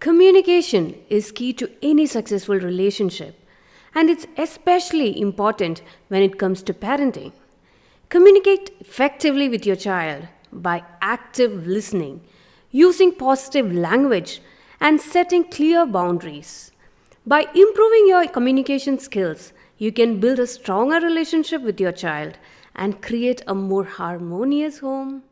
Communication is key to any successful relationship, and it's especially important when it comes to parenting. Communicate effectively with your child by active listening, using positive language, and setting clear boundaries. By improving your communication skills, you can build a stronger relationship with your child and create a more harmonious home.